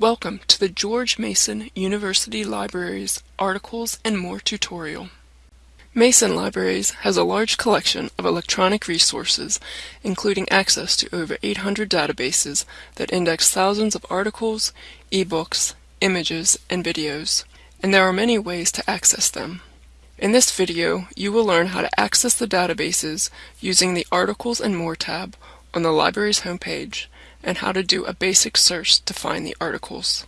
Welcome to the George Mason University Libraries Articles and More tutorial. Mason Libraries has a large collection of electronic resources, including access to over 800 databases that index thousands of articles, ebooks, images, and videos, and there are many ways to access them. In this video, you will learn how to access the databases using the Articles and More tab on the library's homepage and how to do a basic search to find the articles.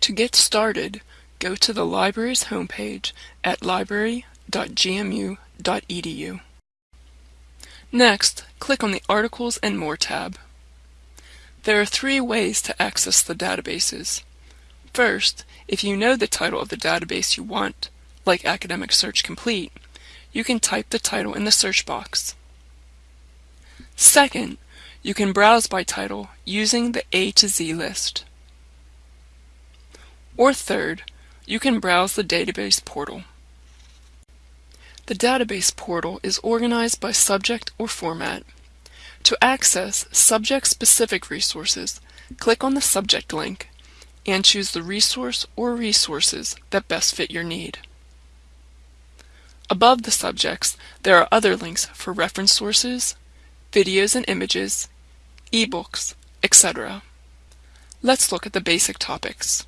To get started, go to the library's homepage at library.gmu.edu. Next, click on the Articles and More tab. There are three ways to access the databases. First, if you know the title of the database you want, like Academic Search Complete, you can type the title in the search box. Second, you can browse by title using the A to Z list. Or third, you can browse the database portal. The database portal is organized by subject or format. To access subject-specific resources, click on the subject link and choose the resource or resources that best fit your need. Above the subjects, there are other links for reference sources, videos and images, ebooks, etc. Let's look at the basic topics.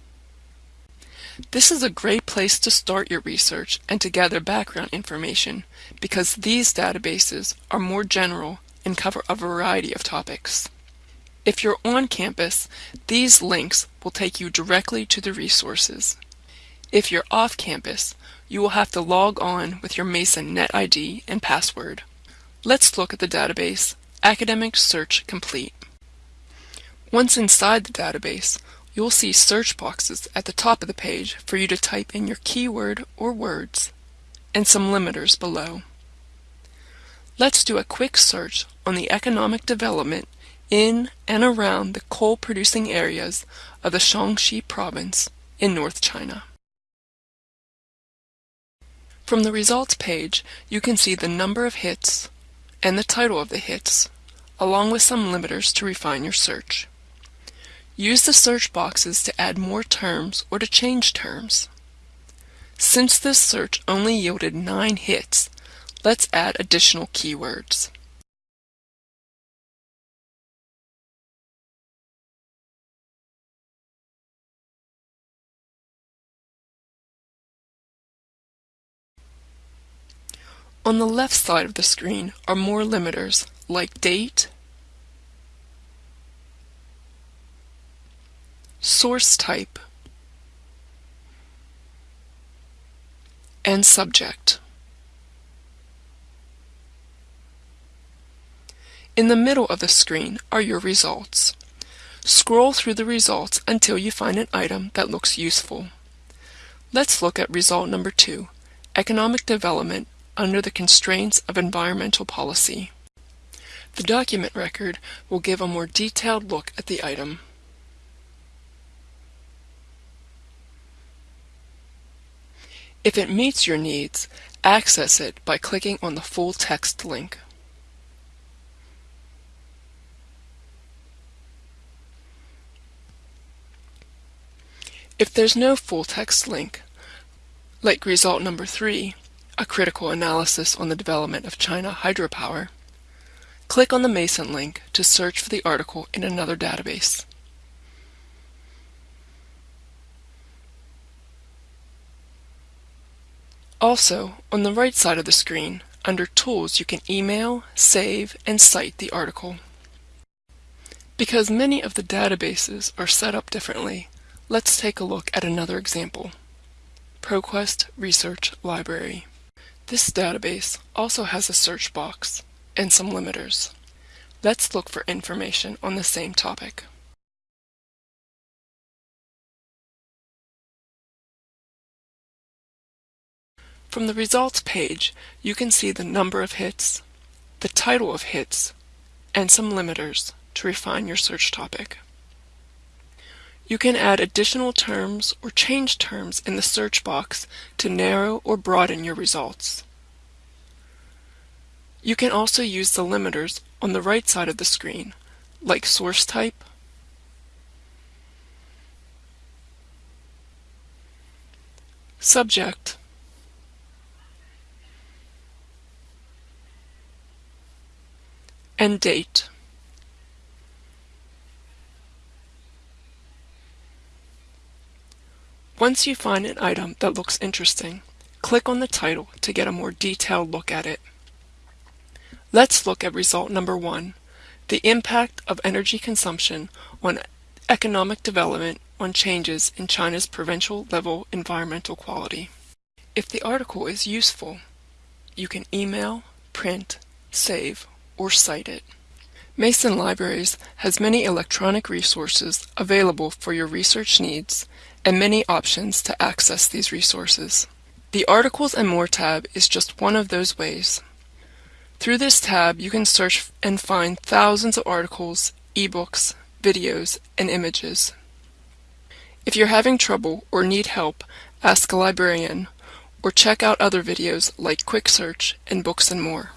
This is a great place to start your research and to gather background information because these databases are more general and cover a variety of topics. If you're on campus, these links will take you directly to the resources. If you're off campus, you will have to log on with your Mason NetID and password. Let's look at the database Academic Search Complete. Once inside the database, you'll see search boxes at the top of the page for you to type in your keyword or words, and some limiters below. Let's do a quick search on the economic development in and around the coal-producing areas of the Shaanxi province in North China. From the results page, you can see the number of hits and the title of the hits, along with some limiters to refine your search. Use the search boxes to add more terms or to change terms. Since this search only yielded 9 hits, let's add additional keywords. On the left side of the screen are more limiters like date, source type, and subject. In the middle of the screen are your results. Scroll through the results until you find an item that looks useful. Let's look at result number two, Economic Development under the constraints of environmental policy. The document record will give a more detailed look at the item. If it meets your needs, access it by clicking on the full text link. If there's no full text link, like result number 3, a critical analysis on the development of China hydropower, click on the Mason link to search for the article in another database. Also, on the right side of the screen, under Tools you can email, save, and cite the article. Because many of the databases are set up differently, let's take a look at another example. ProQuest Research Library. This database also has a search box and some limiters. Let's look for information on the same topic. From the results page, you can see the number of hits, the title of hits, and some limiters to refine your search topic. You can add additional terms or change terms in the search box to narrow or broaden your results. You can also use the limiters on the right side of the screen, like source type, subject, and date. Once you find an item that looks interesting, click on the title to get a more detailed look at it. Let's look at result number one, the impact of energy consumption on economic development on changes in China's provincial level environmental quality. If the article is useful, you can email, print, save, or cite it. Mason Libraries has many electronic resources available for your research needs and many options to access these resources. The Articles and More tab is just one of those ways. Through this tab, you can search and find thousands of articles, ebooks, videos, and images. If you're having trouble or need help, ask a librarian or check out other videos like Quick Search and Books and More.